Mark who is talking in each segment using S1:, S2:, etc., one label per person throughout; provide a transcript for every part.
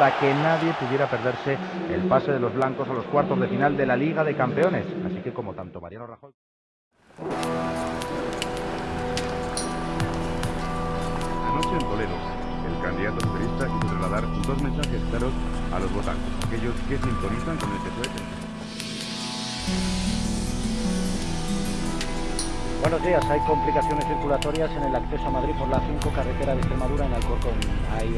S1: para que nadie pudiera perderse el pase de los blancos a los cuartos de final de la Liga de Campeones. Así que como tanto Mariano Rajoy...
S2: Anoche en Toledo, el candidato socialista quiso trasladar dos mensajes claros a los votantes, aquellos que sintonizan con el PSOE.
S3: Buenos días, hay complicaciones circulatorias en el acceso a Madrid por la 5 carretera de Extremadura en Alcorcón. Hay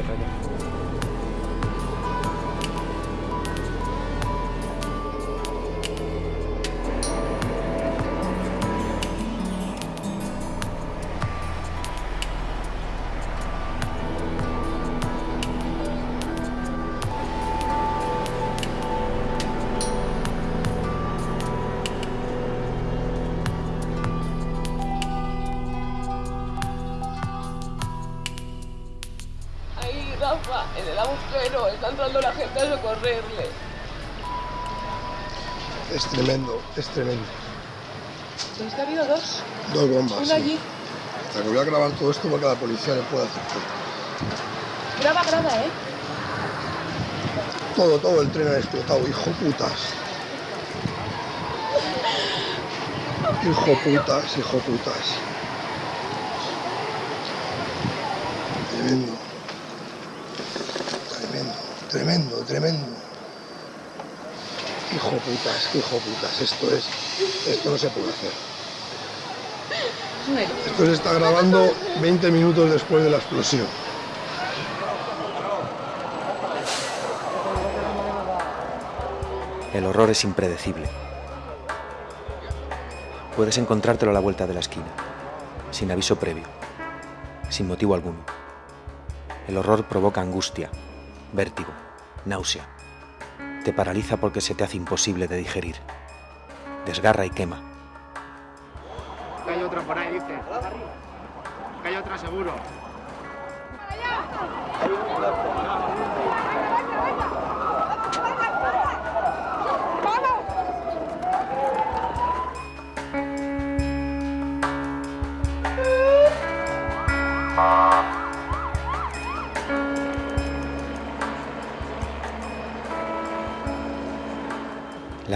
S4: a socorrerle.
S5: Es tremendo, es tremendo.
S4: Pero es que ha habido dos.
S5: Dos bombas.
S4: Una
S5: sí.
S4: allí.
S5: La que voy a grabar todo esto porque la policía le puede hacer todo.
S4: Graba, graba, ¿eh?
S5: Todo, todo el tren ha explotado, hijo putas. Hijo putas, hijo putas. Tremendo, tremendo. Hijo putas, hijo putas. Esto es. Esto no se puede hacer. Esto se está grabando 20 minutos después de la explosión.
S6: El horror es impredecible. Puedes encontrártelo a la vuelta de la esquina, sin aviso previo, sin motivo alguno. El horror provoca angustia, vértigo, náusea. Te paraliza porque se te hace imposible de digerir. Desgarra y quema.
S7: Que hay otra por ahí, dice. Que hay otra seguro.
S6: La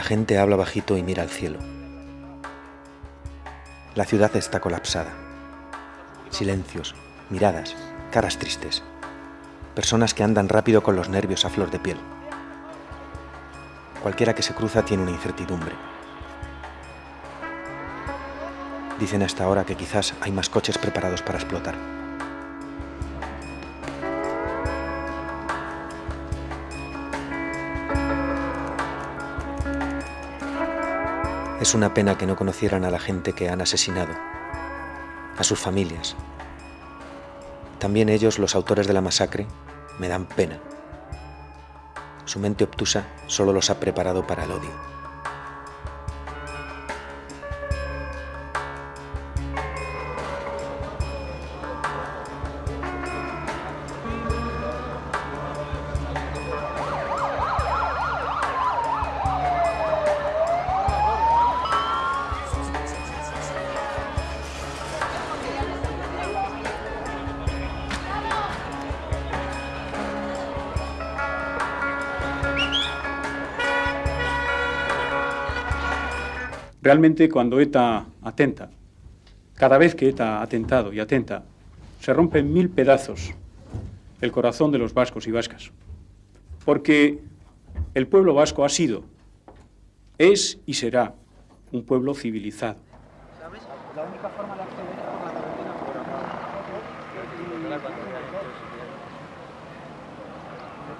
S6: gente habla bajito y mira al cielo. La ciudad está colapsada. Silencios, miradas, caras tristes. Personas que andan rápido con los nervios a flor de piel. Cualquiera que se cruza tiene una incertidumbre. Dicen hasta ahora que quizás hay más coches preparados para explotar. Es una pena que no conocieran a la gente que han asesinado, a sus familias. También ellos, los autores de la masacre, me dan pena. Su mente obtusa solo los ha preparado para el odio.
S8: Realmente cuando ETA atenta, cada vez que ETA ha atentado y atenta, se rompe en mil pedazos el corazón de los vascos y vascas. Porque el pueblo vasco ha sido, es y será un pueblo civilizado.
S3: La única forma de acceder es por la carretera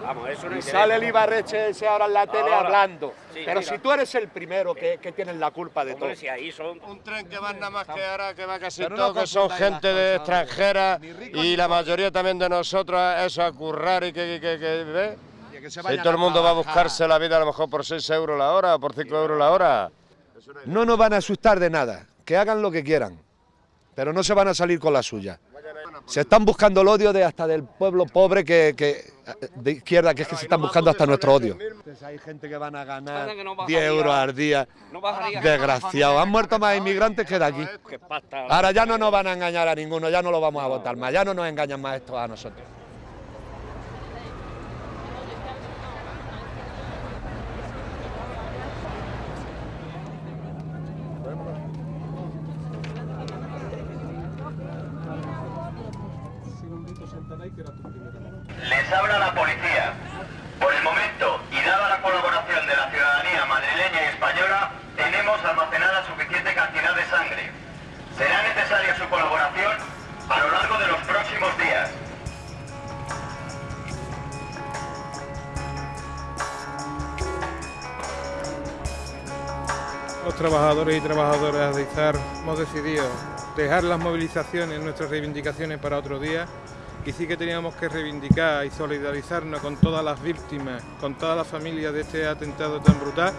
S7: Vamos, eso
S9: Y sale el Ibarreche ese ahora en la tele
S7: Ahora.
S9: hablando.
S7: Sí,
S9: Pero
S7: mira.
S9: si tú eres el primero que, que tienes la culpa de todo.
S7: Si ahí son...
S10: Un tren que va nada más que ahora, que va casi
S9: Pero no
S10: todo, que son gente de extranjera y la mayoría también de nosotros, eso a currar y que, que, que, ¿ves?
S9: Y que se
S10: Si todo el mundo va a buscarse la vida a lo mejor por 6 euros la hora o por 5 euros la hora.
S9: No nos van a asustar de nada. Que hagan lo que quieran. Pero no se van a salir con la suya. Se están buscando el odio de hasta del pueblo pobre que, que- de izquierda, que es que se están buscando hasta nuestro odio. Hay gente que van a ganar
S7: Pasa que no
S9: 10
S7: bajaría-
S9: euros al día. Desgraciado. Han muerto más inmigrantes que de aquí. Ahora ya no nos van a engañar a ninguno, ya no lo vamos a votar más, ya no nos engañan más estos a nosotros.
S11: Les habla la policía. Por el momento, y dada la colaboración de la ciudadanía madrileña y española, tenemos almacenada suficiente cantidad de sangre. Será necesaria su colaboración a lo largo de los próximos días.
S12: Los trabajadores y trabajadoras de IZAR hemos decidido dejar las movilizaciones, nuestras reivindicaciones para otro día y sí que teníamos que reivindicar y solidarizarnos con todas las víctimas, con todas las familias de este atentado tan brutal.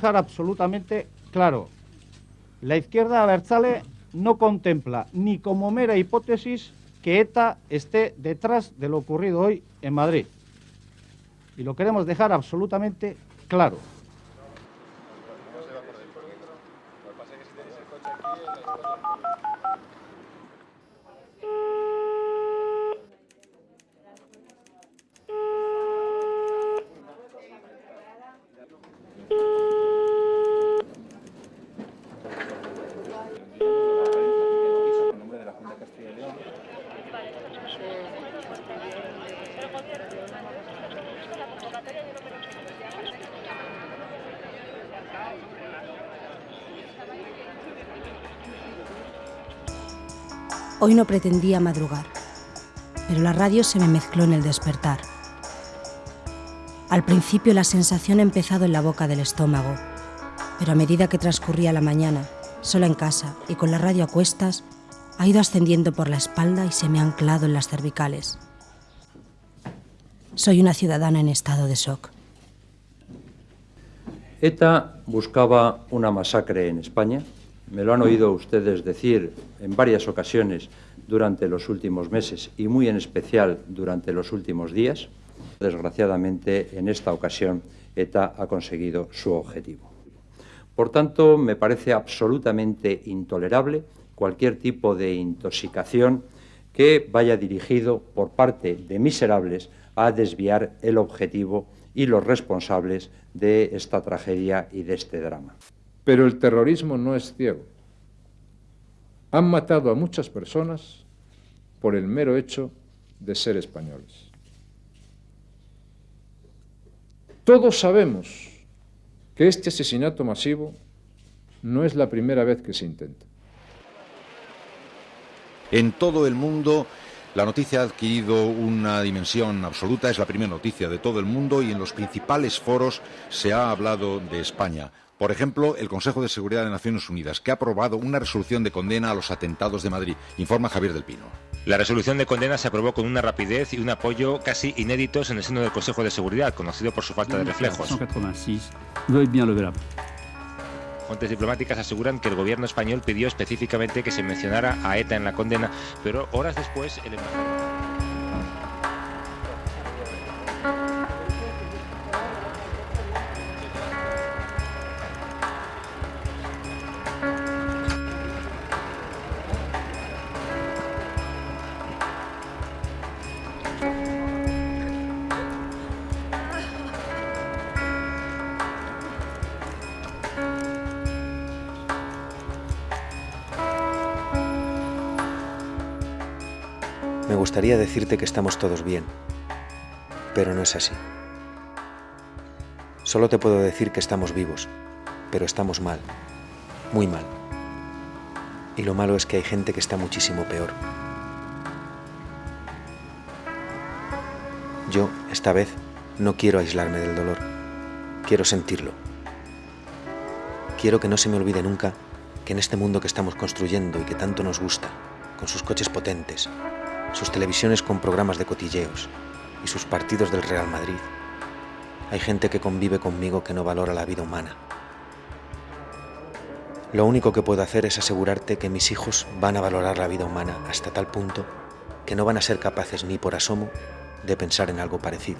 S13: Dejar absolutamente claro. La izquierda abertzale no contempla ni como mera hipótesis que ETA esté detrás de lo ocurrido hoy en Madrid. Y lo queremos dejar absolutamente claro.
S14: Hoy no pretendía madrugar, pero la radio se me mezcló en el despertar. Al principio la sensación ha empezado en la boca del estómago, pero a medida que transcurría la mañana, sola en casa y con la radio a cuestas, ha ido ascendiendo por la espalda y se me ha anclado en las cervicales. Soy una ciudadana en estado de shock.
S15: ETA buscaba una masacre en España. Me lo han oído ustedes decir en varias ocasiones durante los últimos meses y muy en especial durante los últimos días. Desgraciadamente, en esta ocasión, ETA ha conseguido su objetivo. Por tanto, me parece absolutamente intolerable cualquier tipo de intoxicación que vaya dirigido por parte de miserables a desviar el objetivo y los responsables de esta tragedia y de este drama.
S12: Pero el terrorismo no es ciego. Han matado a muchas personas por el mero hecho de ser españoles. Todos sabemos que este asesinato masivo no es la primera vez que se intenta.
S16: En todo el mundo la noticia ha adquirido una dimensión absoluta, es la primera noticia de todo el mundo y en los principales foros se ha hablado de España. Por ejemplo, el Consejo de Seguridad de Naciones Unidas, que ha aprobado una resolución de condena a los atentados de Madrid. Informa Javier del Pino.
S17: La resolución de condena se aprobó con una rapidez y un apoyo casi inéditos en el seno del Consejo de Seguridad, conocido por su falta de reflejos. Fuentes diplomáticas aseguran que el gobierno español pidió específicamente que se mencionara a ETA en la condena, pero horas después el embajador...
S6: decirte que estamos todos bien, pero no es así. Solo te puedo decir que estamos vivos, pero estamos mal, muy mal. Y lo malo es que hay gente que está muchísimo peor. Yo, esta vez, no quiero aislarme del dolor. Quiero sentirlo. Quiero que no se me olvide nunca que en este mundo que estamos construyendo y que tanto nos gusta, con sus coches potentes, sus televisiones con programas de cotilleos, y sus partidos del Real Madrid. Hay gente que convive conmigo que no valora la vida humana. Lo único que puedo hacer es asegurarte que mis hijos van a valorar la vida humana hasta tal punto que no van a ser capaces ni por asomo de pensar en algo parecido.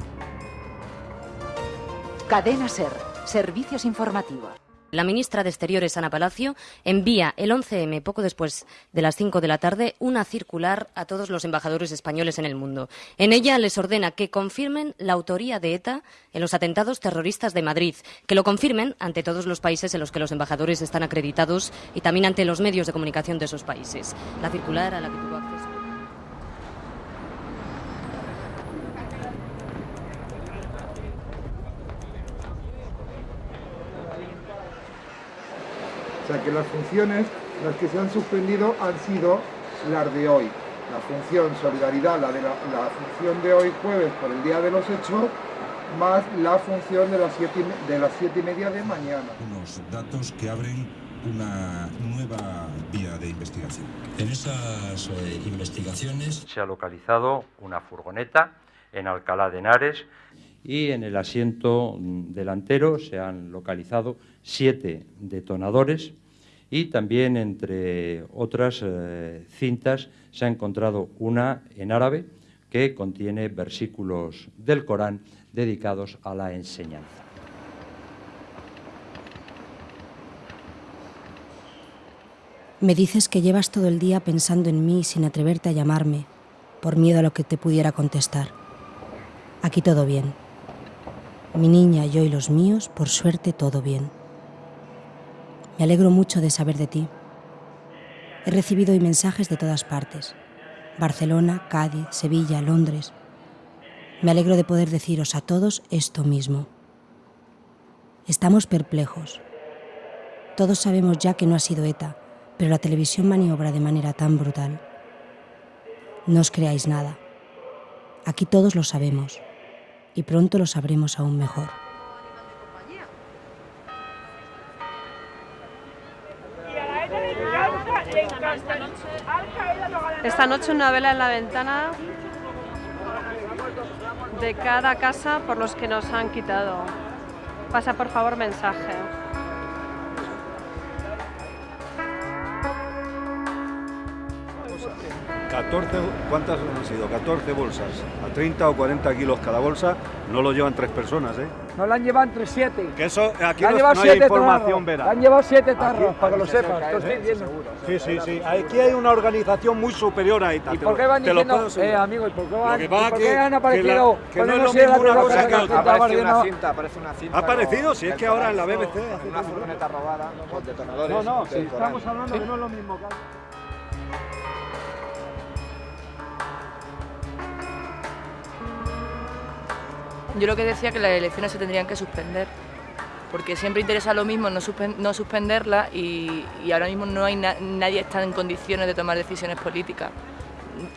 S18: Cadena Ser, servicios informativos.
S19: La ministra de Exteriores, Ana Palacio, envía el 11M, poco después de las 5 de la tarde, una circular a todos los embajadores españoles en el mundo. En ella les ordena que confirmen la autoría de ETA en los atentados terroristas de Madrid, que lo confirmen ante todos los países en los que los embajadores están acreditados y también ante los medios de comunicación de esos países. La circular a la que tuvo acceso.
S20: O sea que las funciones, las que se han suspendido han sido las de hoy. La función solidaridad, la de la, la función de hoy jueves por el día de los hechos, más la función de las siete, y- de las siete y media de mañana.
S21: unos datos que abren una nueva vía de investigación. En esas eh, investigaciones
S15: Se ha localizado una furgoneta en Alcalá de Henares y en el asiento delantero se han localizado siete detonadores y también entre otras eh, cintas se ha encontrado una en árabe que contiene versículos del Corán dedicados a la enseñanza.
S14: Me dices que llevas todo el día pensando en mí sin atreverte a llamarme, por miedo a lo que te pudiera contestar. Aquí todo bien. Mi niña, yo y los míos, por suerte, todo bien. Me alegro mucho de saber de ti. He recibido hoy mensajes de todas partes. Barcelona, Cádiz, Sevilla, Londres. Me alegro de poder deciros a todos esto mismo. Estamos perplejos. Todos sabemos ya que no ha sido ETA, pero la televisión maniobra de manera tan brutal. No os creáis nada. Aquí todos lo sabemos y pronto lo sabremos aún mejor.
S22: Esta noche una vela en la ventana de cada casa por los que nos han quitado. Pasa por favor mensaje.
S23: 14, ¿cuántas han sido? 14 bolsas. A 30 o 40 kilos cada bolsa, no lo llevan tres personas, ¿eh?
S24: Nos la han llevado entre siete.
S23: Que eso, aquí
S24: han
S23: no,
S24: llevado
S23: no hay
S24: siete
S23: información.
S24: Le han llevado siete tarros,
S23: Aquí-
S24: para que lo
S23: se
S24: sepas. estoy
S23: ¿eh?
S24: diciendo.
S23: Sí, sí, sí. Aquí hay una organización muy superior a ETA.
S24: ¿Y por qué van
S23: te lo
S24: diciendo, eh, amigo, y por qué
S23: Lo
S24: van, por
S23: que-
S24: qué han
S23: que
S24: aparecido
S23: la- que no es lo mismo una
S24: cosa que
S23: otra. Aparece una cinta, aparece una cinta. ¿Ha aparecido? Si es que ahora en la BBC
S7: Una furgoneta robada con detonadores.
S23: No, no, estamos hablando que no es lo mismo que
S25: Yo lo que decía que las elecciones se tendrían que suspender, porque siempre interesa lo mismo no, suspen- no suspenderlas y, ahora mismo no hay na- nadie está en condiciones de tomar decisiones políticas,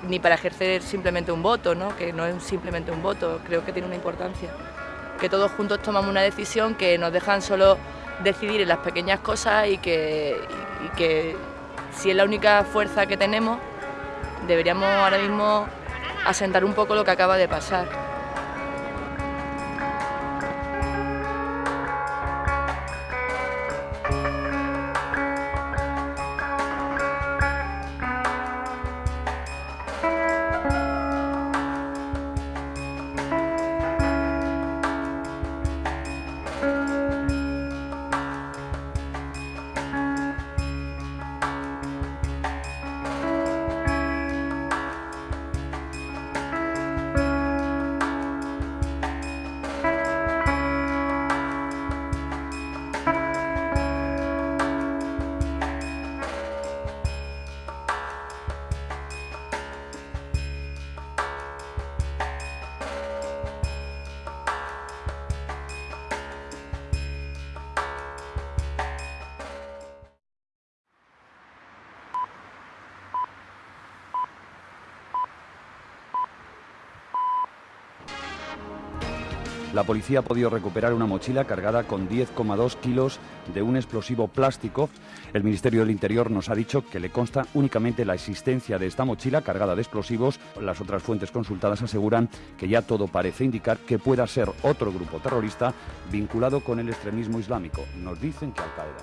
S25: ni para ejercer simplemente un voto, ¿no? que no es simplemente un voto, creo que tiene una importancia. Que todos juntos tomamos una decisión que nos dejan solo decidir en las pequeñas cosas y que si es la única fuerza que tenemos, deberíamos ahora mismo asentar un poco lo que acaba de pasar.
S23: La policía ha podido recuperar una mochila cargada con 10,2 kilos de un explosivo plástico. El Ministerio del Interior nos ha dicho que le consta únicamente la existencia de esta mochila cargada de explosivos. Las otras fuentes consultadas aseguran que ya todo parece indicar que pueda ser otro grupo terrorista vinculado con el extremismo islámico. Nos dicen que Al-Qaeda.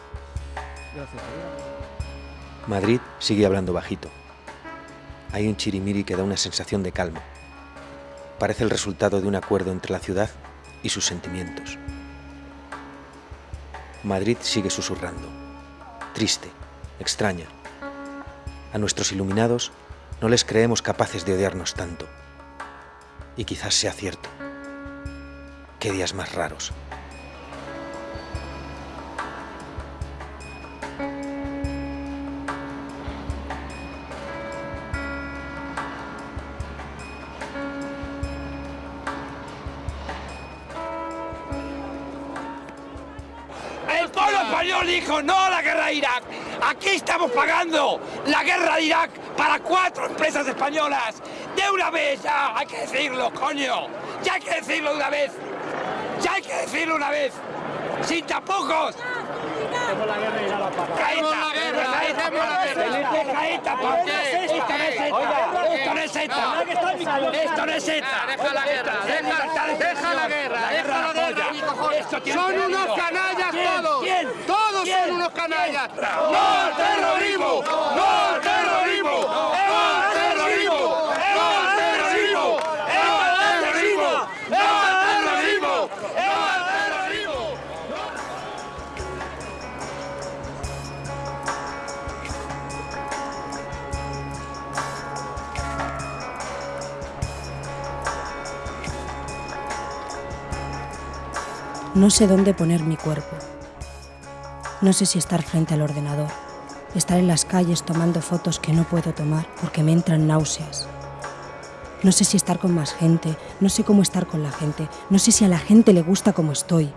S6: Madrid sigue hablando bajito. Hay un chirimiri que da una sensación de calma. Parece el resultado de un acuerdo entre la ciudad y sus sentimientos. Madrid sigue susurrando, triste, extraña. A nuestros iluminados no les creemos capaces de odiarnos tanto. Y quizás sea cierto. Qué días más raros.
S26: Español dijo no a la guerra de Irak. Aquí estamos pagando la guerra de Irak para cuatro empresas españolas. De una vez ya, hay que decirlo, coño. Ya hay que decirlo de una vez. Ya hay que decirlo una vez. Sin tapujos.
S27: Deja la guerra, deja, deja la guerra, deja la guerra.
S26: Esto tiene
S27: Son unos canallas todos. Todos son unos canallas.
S26: ¡No
S27: ¡No al terrorismo! ¡No al terrorismo! ¡No al terrorismo! No
S14: sé dónde poner mi cuerpo. No sé si estar frente al ordenador, estar en las calles tomando fotos que no puedo tomar porque me entran náuseas. No sé si estar con más gente, no sé cómo estar con la gente, no sé si a la gente le gusta como estoy.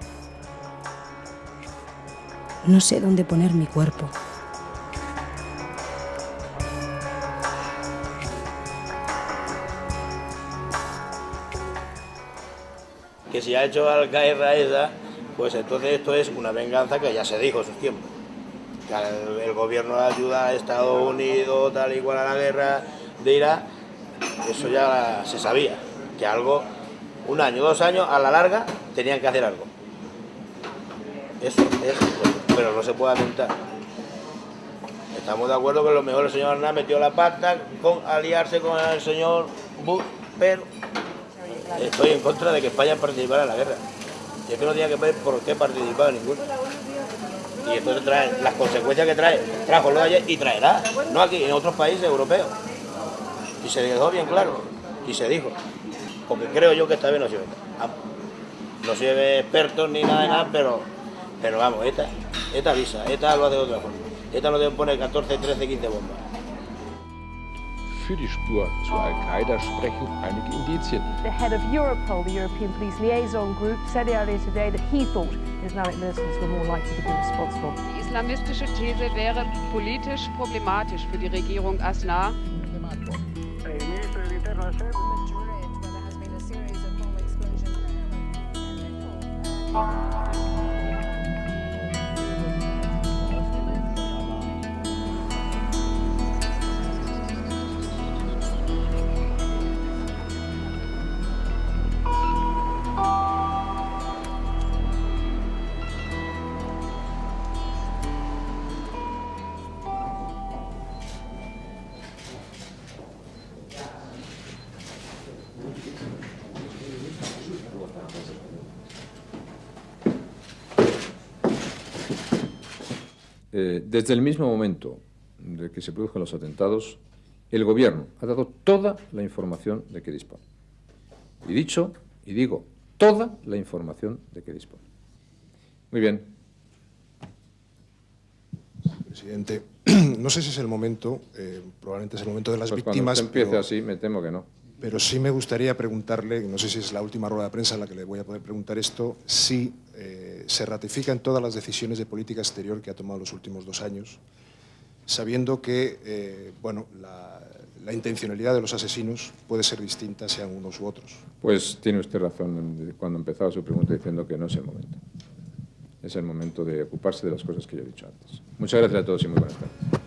S14: No sé dónde poner mi cuerpo.
S28: Que si ha hecho la guerra esa, pues entonces esto es una venganza que ya se dijo en sus tiempos. El, el gobierno ayuda a Estados Unidos, tal igual a la guerra de Irak, eso ya se sabía, que algo, un año, dos años, a la larga, tenían que hacer algo. Eso es, pero no se puede atentar. Estamos de acuerdo que lo mejor el señor Aznar metió la pata con aliarse con el señor Bush, pero estoy en contra de que España participara en la guerra. Y es que no tenía que ver por qué participar en ninguno. Y esto trae las consecuencias que trae, trajo lo de ayer y traerá, no aquí, en otros países europeos. Y se dejó bien claro, y se dijo. Porque creo yo que esta vez no sirve. No soy experto ni nada de nada, pero, pero vamos, esta, esta avisa, esta lo hace de otra forma. Esta no debe poner 14, 13, 15 bombas.
S29: Für die Spur zu Al-Qaida sprechen einige Indizien.
S30: The head of Europol, the European Police Liaison Group, said earlier today that he thought Islamic militants were more likely to be responsible.
S31: Die islamistische These wäre politisch problematisch für die Regierung Aznar.
S32: Desde el mismo momento de que se produjeron los atentados, el gobierno ha dado toda la información de que dispone. Y dicho, y digo, toda la información de que dispone. Muy bien.
S33: Presidente, no sé si es el momento, eh, probablemente es el momento de las
S32: Pues
S33: víctimas.
S32: Cuando usted empiece
S33: pero-
S32: así, me temo que no.
S33: Pero sí me gustaría preguntarle, no sé si es la última rueda de prensa en la que le voy a poder preguntar esto, si eh, se ratifican todas las decisiones de política exterior que ha tomado los últimos dos años sabiendo que eh, bueno, la, la intencionalidad de los asesinos puede ser distinta sean unos u otros.
S32: Pues tiene usted razón cuando empezaba su pregunta diciendo que no es el momento. Es el momento de ocuparse de las cosas que yo he dicho antes. Muchas gracias a todos y muy buenas tardes.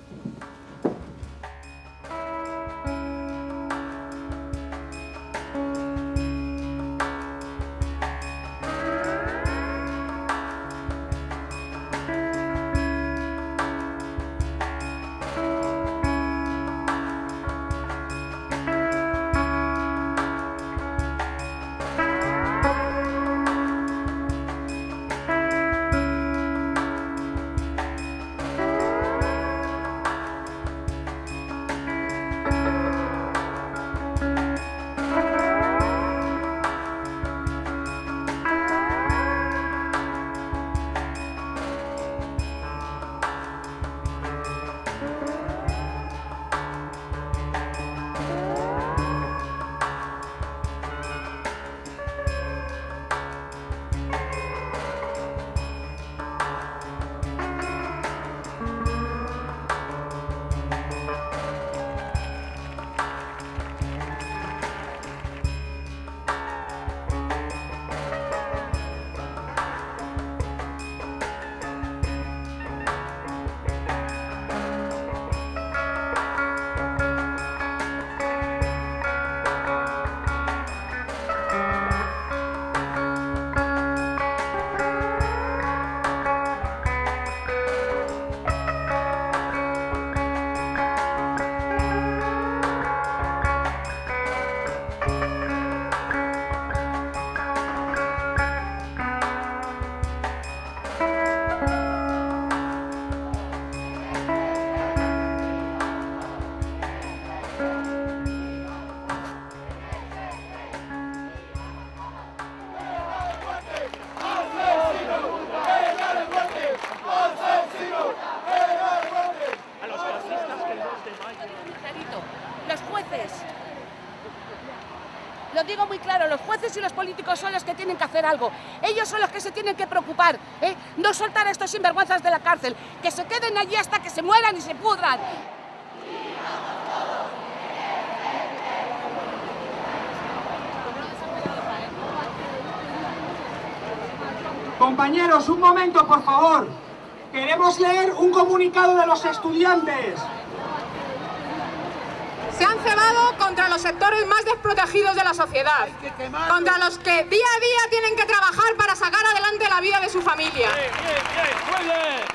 S34: Lo digo muy claro, los jueces y los políticos son los que tienen que hacer algo. Ellos son los que se tienen que preocupar. ¿eh? No soltar a estos sinvergüenzas de la cárcel. Que se queden allí hasta que se mueran y se pudran.
S24: Compañeros, un momento, por favor. Queremos leer un comunicado de los estudiantes.
S35: Se han cebado contra los sectores más desprotegidos de la sociedad, contra los que día a día tienen que trabajar para sacar adelante la vida de su familia. Puede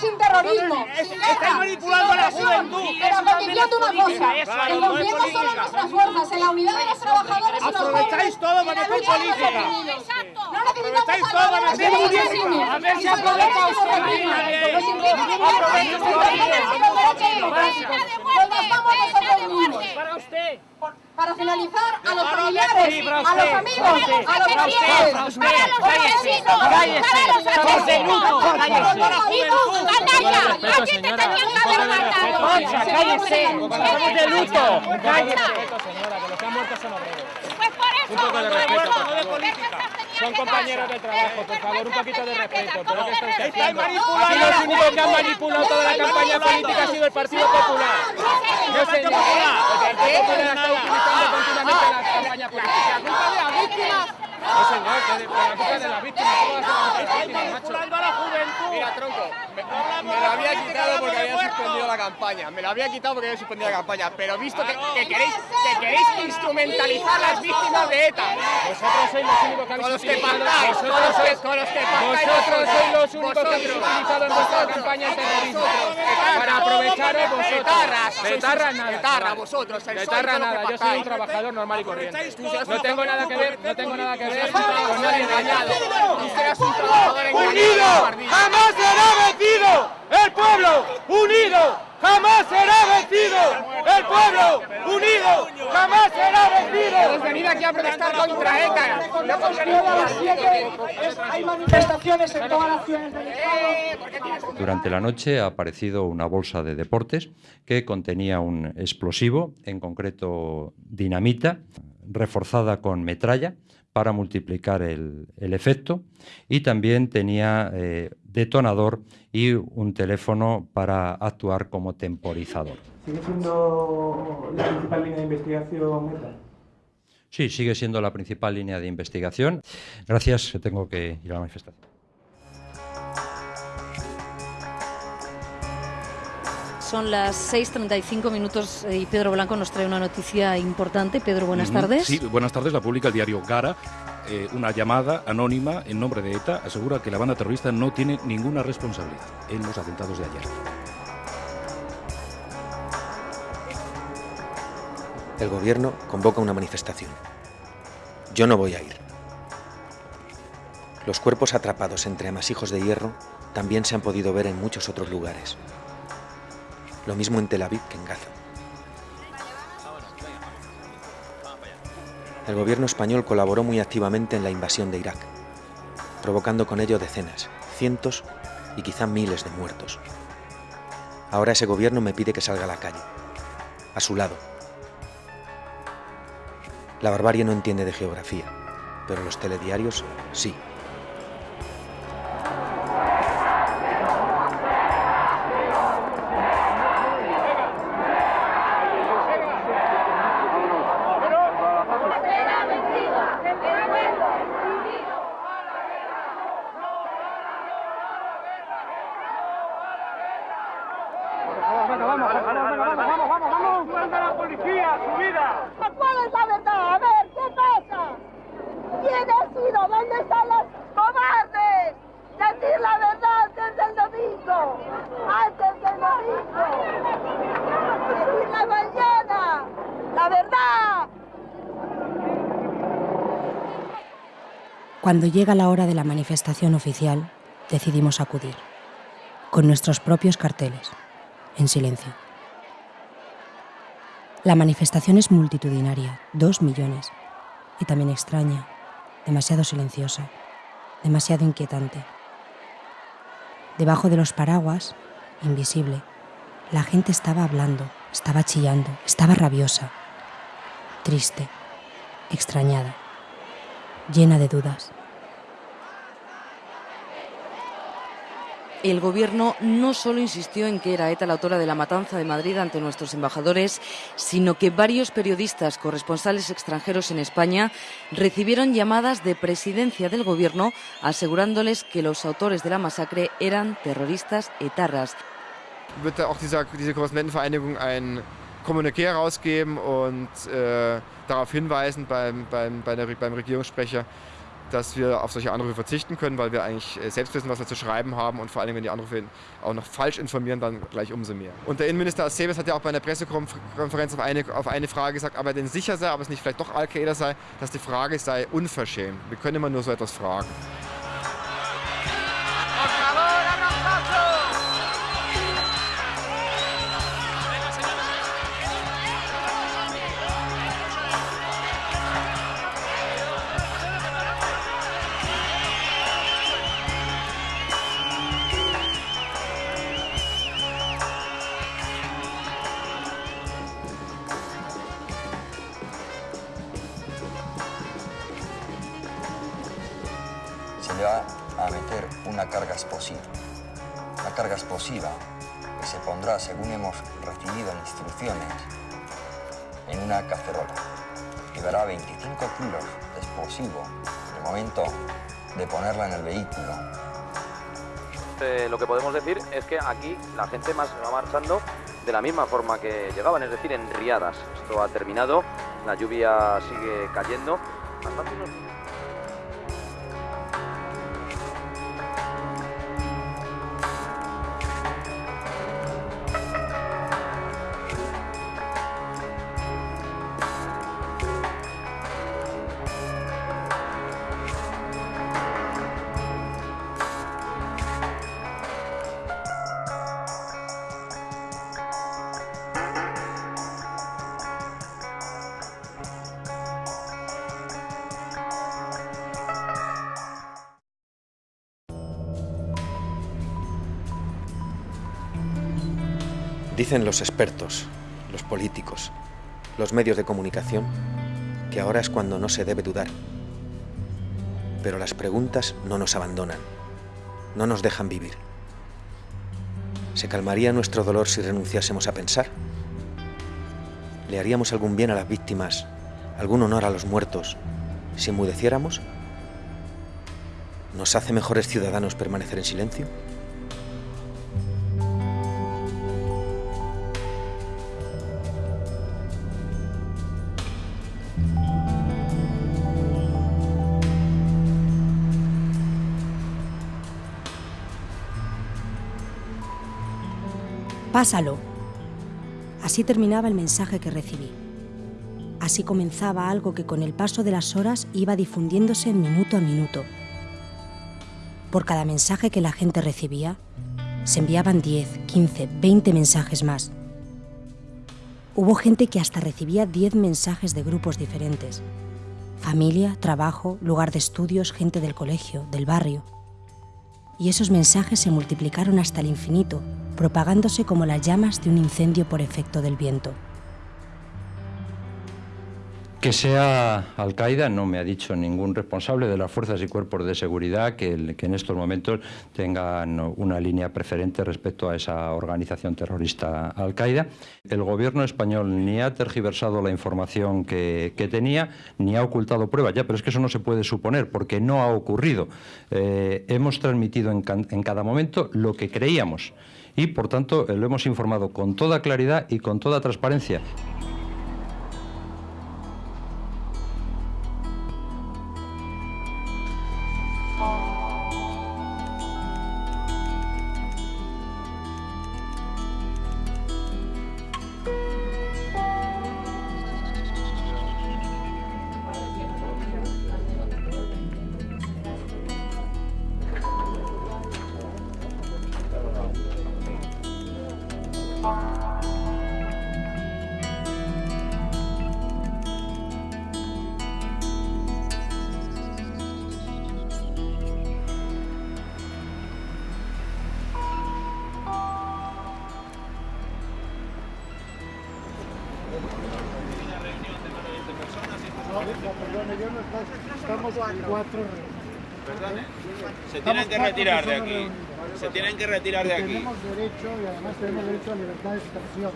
S35: sin terrorismo, sin
S27: manipulando a la juventud.
S35: pero convirtiendo una
S27: política,
S35: cosa,
S27: eso
S35: en
S27: no
S35: los
S27: es
S35: miembros solo nuestras fuerzas, en la unidad de los trabajadores y los
S27: Aprovecháis todo para hacer política.
S35: No necesitamos
S27: todo para hacer política. A ver si aprovecha usted
S35: los derechos Nos nosotros mismos.
S27: Para usted.
S35: Para finalizar, a los familiares, a los amigos, a los los vecinos, para los los canalla, aquí te tenían que haber matado.
S27: Concha, cállese. Estamos de luto. Cállese.
S35: Pues por eso,
S27: Un poco de respeto. ¿por
S35: qué estas
S27: Son compañeros de trabajo, por favor, un poquito de respeto. Aquí los únicos que han manipulado toda la campaña política ha sido el Partido Popular. No, señor. El Partido Popular está utilizando continuamente la campaña política. ¿Culpa de las víctimas? No, señor, que la culpa de las víctimas. ¿Cómo va a la macho?
S36: Mira, tronco, me, me lo había quitado porque había suspendido la campaña. Me lo había quitado porque había suspendido la campaña. Pero visto que, que queréis, que queréis instrumentalizar las víctimas de ETA.
S27: Vosotros sois los únicos que habéis
S36: Con los que pactáis, con los que, con los que pactáis.
S27: Vosotros sois los únicos que habéis utilizado en vuestra campaña el terrorismo.
S36: Vosotros.
S27: Para aprovecharos vosotros.
S36: Etarras, sois
S27: Etarra
S36: unos-
S27: nada.
S36: etarra,
S27: chaval.
S36: vosotros, el
S27: Etarra
S36: sois con lo que
S27: nada. Yo soy un trabajador normal y corriente. No tengo nada que ver, no tengo nada que ver ¡Unido!
S36: ¡Jamás será vencido! ¡El pueblo unido jamás será vencido! ¡El pueblo unido jamás será vencido!
S27: Hemos venido aquí a protestar contra ETA. No
S24: las hay manifestaciones en todas las ciudades del Estado.
S15: Durante la noche ha aparecido una bolsa de deportes que contenía un explosivo, en concreto dinamita, reforzada con metralla, para multiplicar el, el efecto y también tenía eh, detonador y un teléfono para actuar como temporizador.
S12: ¿Sigue siendo la principal línea de investigación ETA?
S15: Sí, sigue siendo la principal línea de investigación. Gracias, tengo que ir a la manifestación.
S37: Son las 6.35 minutos eh, y Pedro Blanco nos trae una noticia importante. Pedro, buenas tardes.
S23: Sí, buenas tardes. La publica el diario Gara. Eh, una llamada anónima en nombre de ETA asegura que la banda terrorista no tiene ninguna responsabilidad en los atentados de ayer.
S6: El gobierno convoca una manifestación. Yo no voy a ir. Los cuerpos atrapados entre amasijos de hierro también se han podido ver en muchos otros lugares. Lo mismo en Tel Aviv que en Gaza. El gobierno español colaboró muy activamente en la invasión de Irak, provocando con ello decenas, cientos y quizá miles de muertos. Ahora ese gobierno me pide que salga a la calle, a su lado. La barbarie no entiende de geografía, pero los telediarios sí.
S38: ¿Cuál es la verdad? A ver, ¿qué pasa? ¿Quién ha sido? ¿Dónde están los cobardes? Decir la verdad desde el domingo. Antes del domingo. Decir la mañana. La verdad.
S14: Cuando llega la hora de la manifestación oficial, decidimos acudir, con nuestros propios carteles, en silencio. La manifestación es multitudinaria, dos millones, y también extraña, demasiado silenciosa, demasiado inquietante. Debajo de los paraguas, invisible, la gente estaba hablando, estaba chillando, estaba rabiosa, triste, extrañada, llena de dudas.
S37: El gobierno no solo insistió en que era ETA la autora de la matanza de Madrid ante nuestros embajadores, sino que varios periodistas corresponsales extranjeros en España recibieron llamadas de presidencia del gobierno asegurándoles que los autores de la masacre eran terroristas etarras.
S39: wird auch dieser, diese Korrespondentenvereinigung ein Kommuniqué herausgeben und äh, darauf hinweisen beim, beim, bei der, beim Regierungssprecher, dass wir auf solche Anrufe verzichten können, weil wir eigentlich äh, selbst wissen, was wir zu schreiben haben und vor allem, wenn die Anrufe auch noch falsch informieren, dann gleich umso mehr. Und der Innenminister Acebes hat ja auch bei einer Pressekonferenz auf eine, auf eine Frage gesagt, ob er denn sicher sei, ob es nicht vielleicht doch Al-Qaida sei, dass die Frage sei unverschämt. Wir können immer nur so etwas fragen.
S40: Explosiva. La carga explosiva que se pondrá, según hemos recibido instrucciones, en una cacerola. Llevará 25 kilos de explosivo en el momento de ponerla en el vehículo.
S41: Eh, lo que podemos decir es que aquí la gente más va marchando de la misma forma que llegaban, es decir, en riadas. Esto ha terminado, la lluvia sigue cayendo.
S6: Los expertos, los políticos, los medios de comunicación, que ahora es cuando no se debe dudar, Pero las preguntas no nos abandonan, no nos dejan vivir. ¿Se calmaría nuestro dolor si renunciásemos a pensar? ¿Le haríamos algún bien a las víctimas, algún honor a los muertos, si enmudeciéramos? ¿Nos hace mejores ciudadanos permanecer en silencio?
S14: Pásalo. Así terminaba el mensaje que recibí. Así comenzaba algo que con el paso de las horas iba difundiéndose minuto a minuto. Por cada mensaje que la gente recibía, se enviaban 10, 15, 20 mensajes más. Hubo gente que hasta recibía 10 mensajes de grupos diferentes. Familia, trabajo, lugar de estudios, gente del colegio, del barrio. Y esos mensajes se multiplicaron hasta el infinito, propagándose como las llamas de un incendio por efecto del viento.
S15: Que sea Al-Qaeda no me ha dicho ningún responsable de las fuerzas y cuerpos de seguridad que, en estos momentos tengan una línea preferente respecto a esa organización terrorista Al-Qaeda. El gobierno español ni ha tergiversado la información que, tenía, ni ha ocultado pruebas. Ya, pero es que eso no se puede suponer porque no ha ocurrido. Eh, hemos transmitido en cada momento lo que creíamos y, por tanto, lo hemos informado con toda claridad y con toda transparencia.
S27: De aquí.
S24: Tenemos derecho y además tenemos derecho a libertad de expresión.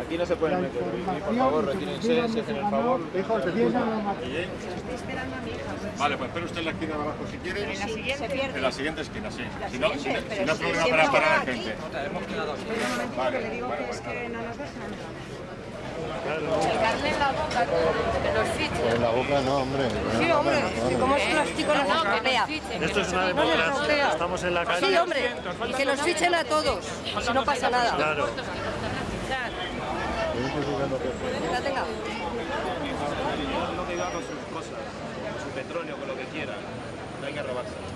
S27: Aquí no se pueden meter. Por favor, retírense, se hacen el favor.
S24: Hijo, te Estoy
S27: esperando a mi hija. Vale, pues espera usted en la esquina de abajo si quiere. En la siguiente. En la siguiente esquina, sí. Si no, si, si no hay problema para parar a la gente. Hemos quedado así. Vale, le digo que es que no nos dejan.
S42: Darle en la boca, que los fichen.
S33: En la boca no, hombre.
S42: Sí, hombre, si como es plástico no se estropea.
S43: Esto es una democracia, estamos en la calle.
S42: Sí, hombre, y que los fichen a todos, si no pasa nada.
S43: Claro.
S42: Tenga.
S27: Lo que iba con sus cosas, con su petróleo, con lo que quiera. No hay que robarse.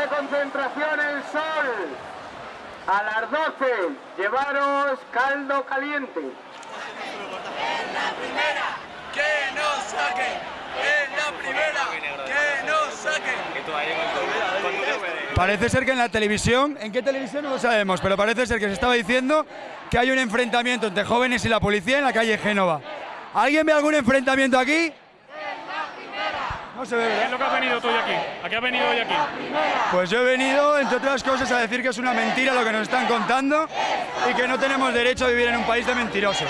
S24: 12 concentración el sol. A las 12 llevaros caldo caliente.
S27: En la primera, que nos saquen. En la primera, que nos saquen.
S44: Parece ser que en la televisión, ¿en qué televisión no lo sabemos? Pero parece ser que se estaba diciendo que hay un enfrentamiento entre jóvenes y la policía en la calle Génova. ¿Alguien ve algún enfrentamiento aquí? No se ve,
S43: ¿Qué es lo que has venido tú hoy aquí? ¿A qué has venido hoy aquí?
S44: Pues yo he venido, entre otras cosas, a decir que es una mentira lo que nos están contando y que no tenemos derecho a vivir en un país de mentirosos.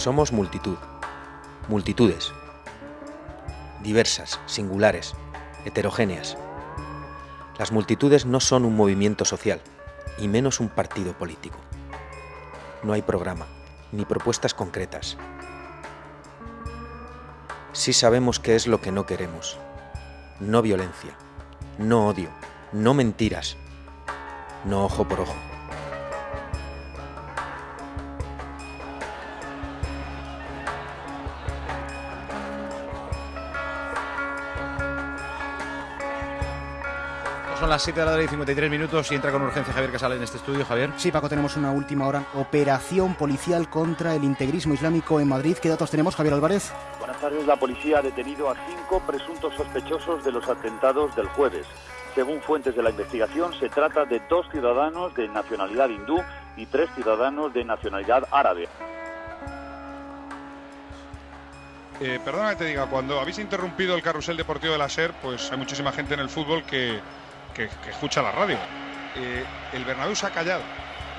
S6: Somos multitud, multitudes, diversas, singulares, heterogéneas. Las multitudes no son un movimiento social, y menos un partido político. No hay programa, ni propuestas concretas. Sí sabemos qué es lo que no queremos. No violencia, no odio, no mentiras, no ojo por ojo.
S45: Las 7 de la tarde y 53 minutos y entra con urgencia Javier Casal en este estudio. Javier.
S46: Sí, Paco, tenemos una última hora. Operación policial contra el integrismo islámico en Madrid. ¿Qué datos tenemos, Javier Álvarez?
S47: Buenas tardes. La policía ha detenido a cinco presuntos sospechosos de los atentados del jueves. Según fuentes de la investigación, se trata de dos ciudadanos de nacionalidad hindú y tres ciudadanos de nacionalidad árabe.
S48: Eh, perdona que te diga, cuando habéis interrumpido el carrusel deportivo de la SER, pues hay muchísima gente en el fútbol que, que, que escucha la radio. Eh, el Bernabéu se ha callado.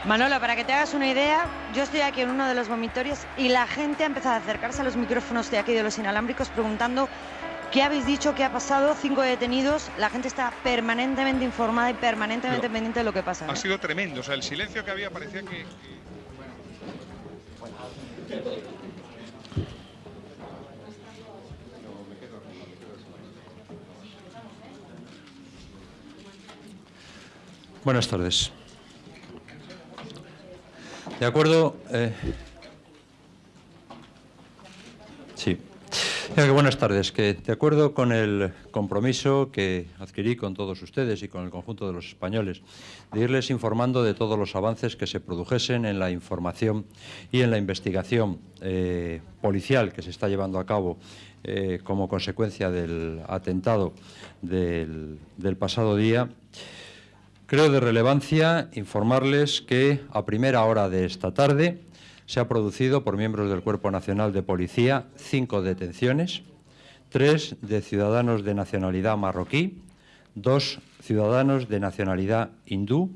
S49: Manolo, para que te hagas una idea, yo estoy aquí en uno de los vomitorios y la gente ha empezado a acercarse a los micrófonos de aquí de los inalámbricos preguntando qué habéis dicho, qué ha pasado, cinco detenidos. La gente está permanentemente informada y permanentemente
S48: Pero
S49: pendiente de lo que pasa.
S48: Ha
S49: ¿eh?
S48: sido tremendo. O sea, el silencio que había parecía que.
S15: Buenas tardes. De acuerdo. eh, Sí. Buenas tardes. Que de acuerdo con el compromiso que adquirí con todos ustedes y con el conjunto de los españoles, de irles informando de todos los avances que se produjesen en la información y en la investigación eh, policial que se está llevando a cabo eh, como consecuencia del atentado del pasado día. Creo de relevancia informarles que a primera hora de esta tarde se ha producido por miembros del Cuerpo Nacional de Policía cinco detenciones, tres de ciudadanos de nacionalidad marroquí, dos ciudadanos de nacionalidad hindú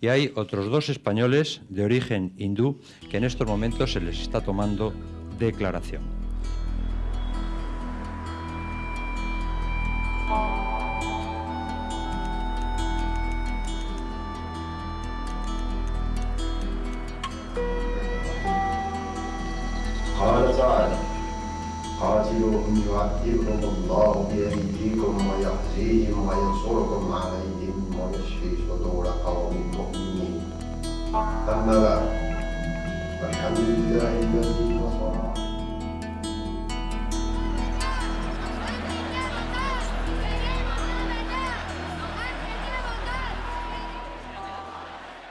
S15: y hay otros dos españoles de origen hindú que en estos momentos se les está tomando declaración.
S50: قال تعالى قاتلوهم يعذبهم الله بأيديكم ويخزيهم وينصركم عليهم ويشفي صدور قوم مؤمنين أما بعد فالحمد لله الذي نصر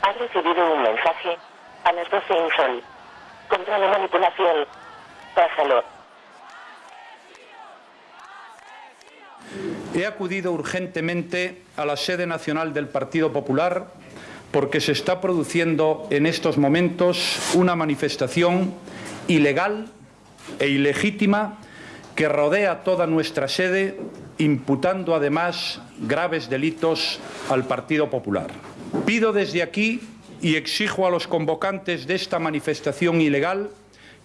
S51: Has recibido un mensaje a las 12 en sol. Contra la manipulación.
S52: He acudido urgentemente a la sede nacional del Partido Popular porque se está produciendo en estos momentos una manifestación ilegal e ilegítima que rodea toda nuestra sede, imputando además graves delitos al Partido Popular. Pido desde aquí y exijo a los convocantes de esta manifestación ilegal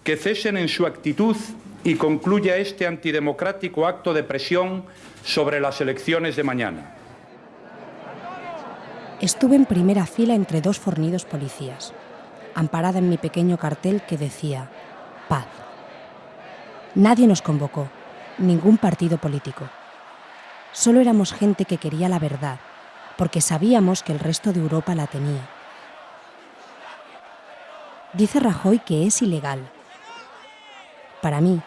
S52: que cesen en su actitud y concluya este antidemocrático acto de presión sobre las elecciones de mañana.
S14: Estuve en primera fila entre dos fornidos policías, amparada en mi pequeño cartel que decía paz. Nadie nos convocó, ningún partido político. Solo éramos gente que quería la verdad, porque sabíamos que el resto de Europa la tenía. Dice Rajoy que es ilegal. Para mí,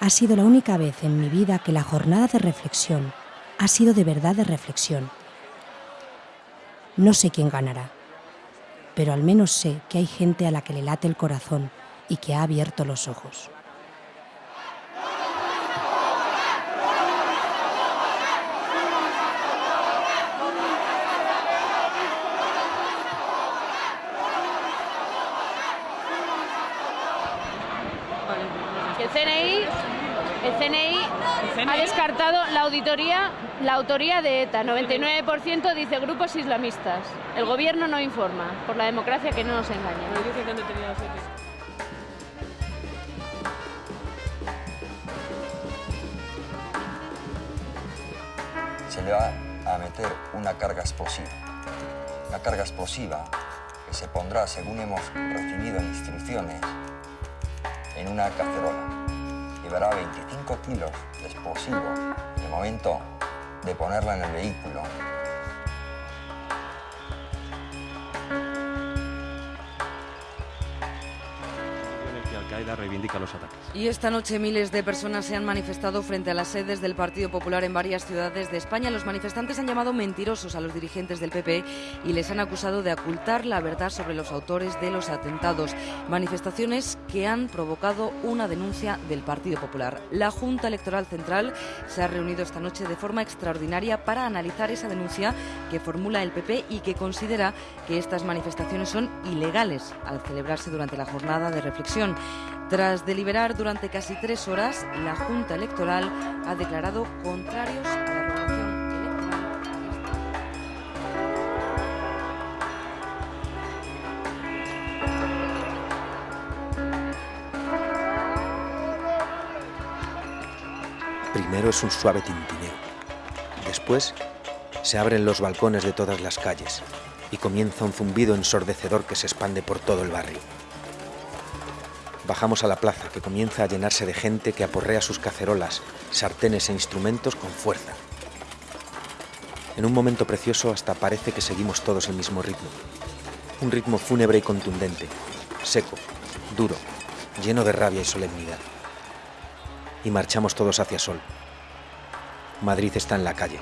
S14: ha sido la única vez en mi vida que la jornada de reflexión ha sido de verdad de reflexión. No sé quién ganará, pero al menos sé que hay gente a la que le late el corazón y que ha abierto los ojos.
S42: El CNI, el CNI ha descartado la auditoría, la autoría de ETA. 99% dice grupos islamistas. El gobierno no informa, por la democracia que no nos engañe.
S40: se le va a meter una carga explosiva. Una carga explosiva que se pondrá, según hemos recibido instrucciones, en una cacerola. llevará 25 kilos de explosivo momento de ponerla en el vehículo.
S37: Y esta noche miles de personas se han manifestado frente a las sedes del Partido Popular en varias ciudades de España. Los manifestantes han llamado mentirosos a los dirigentes del PP y les han acusado de ocultar la verdad sobre los autores de los atentados. Manifestaciones que han provocado una denuncia del Partido Popular. La Junta Electoral Central se ha reunido esta noche de forma extraordinaria para analizar esa denuncia que formula el PP y que considera que estas manifestaciones son ilegales al celebrarse durante la jornada de reflexión. Tras deliberar durante casi tres horas, la Junta Electoral ha declarado contrarios a la regulación
S6: Primero es un suave tintineo. Después se abren los balcones de todas las calles y comienza un zumbido ensordecedor que se expande por todo el barrio. Bajamos a la plaza que comienza a llenarse de gente que aporrea sus cacerolas, sartenes e instrumentos con fuerza. En un momento precioso hasta parece que seguimos todos el mismo ritmo. Un ritmo fúnebre y contundente, seco, duro, lleno de rabia y solemnidad. Y marchamos todos hacia Sol. Madrid está en la calle.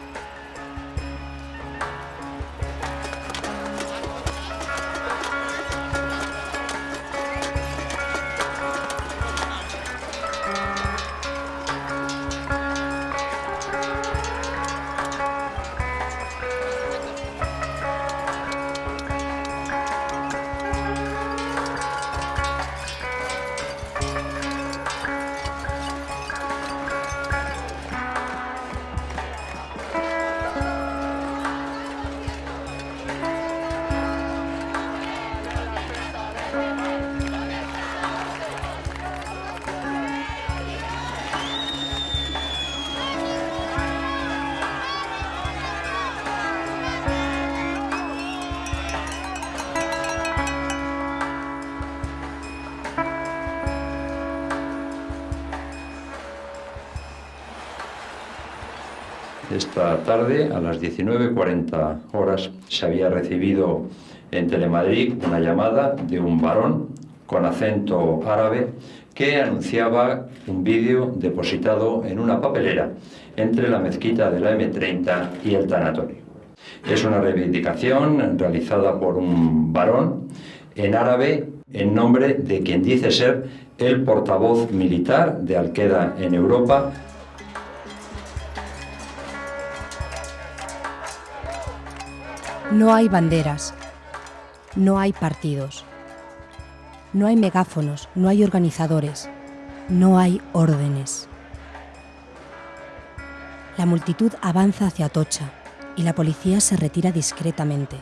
S15: Esta tarde, a las 19.40 horas, se había recibido en Telemadrid una llamada de un varón con acento árabe que anunciaba un vídeo depositado en una papelera entre la mezquita de la M30 y el tanatorio. Es una reivindicación realizada por un varón en árabe en nombre de quien dice ser el portavoz militar de Al-Qaeda en Europa,
S14: No hay banderas, no hay partidos, no hay megáfonos, no hay organizadores, no hay órdenes. La multitud avanza hacia Atocha y la policía se retira discretamente.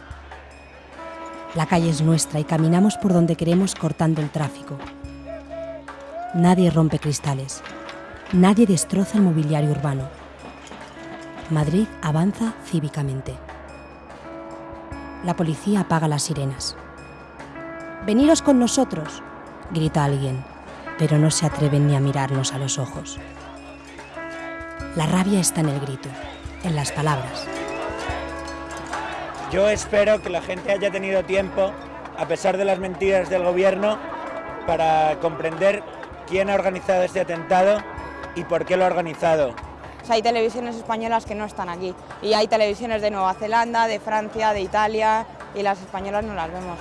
S14: La calle es nuestra y caminamos por donde queremos cortando el tráfico. Nadie rompe cristales, nadie destroza el mobiliario urbano. Madrid avanza cívicamente. La policía apaga las sirenas. Veniros con nosotros, grita alguien, pero no se atreven ni a mirarnos a los ojos. La rabia está en el grito, en las palabras.
S53: Yo espero que la gente haya tenido tiempo, a pesar de las mentiras del gobierno, para comprender quién ha organizado este atentado y por qué lo ha organizado.
S54: O sea, hay televisiones españolas que no están aquí y hay televisiones de Nueva Zelanda, de Francia, de Italia y las españolas no las vemos.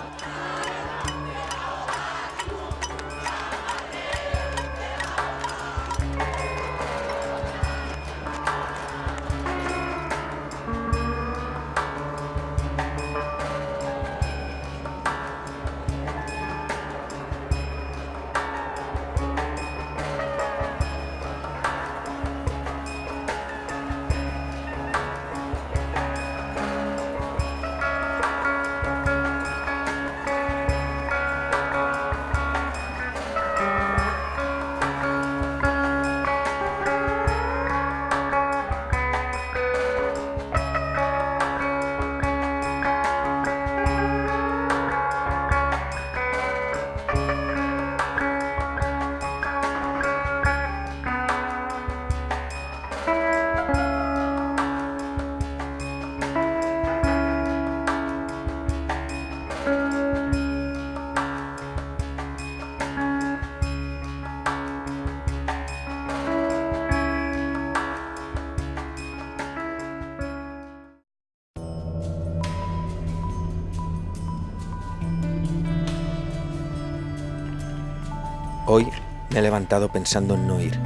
S6: Hoy me he levantado pensando en no ir,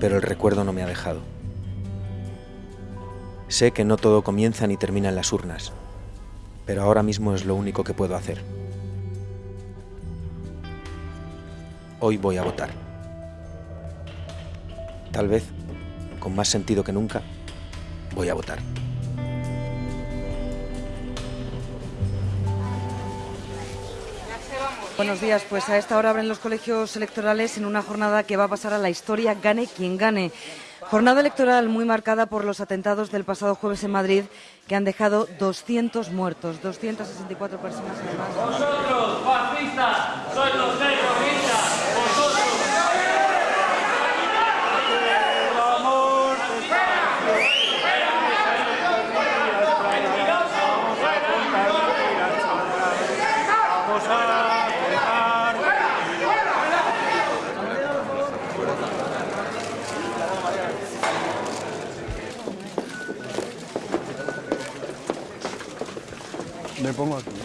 S6: pero el recuerdo no me ha dejado. Sé que no todo comienza ni termina en las urnas, pero ahora mismo es lo único que puedo hacer. Hoy voy a votar. Tal vez, con más sentido que nunca, voy a votar.
S37: Buenos días, pues a esta hora abren los colegios electorales en una jornada que va a pasar a la historia, gane quien gane. Jornada electoral muy marcada por los atentados del pasado jueves en Madrid que han dejado 200 muertos, 264 personas además.
S27: Vosotros, fascistas, sois los
S44: Me pongo aquí. ¿eh?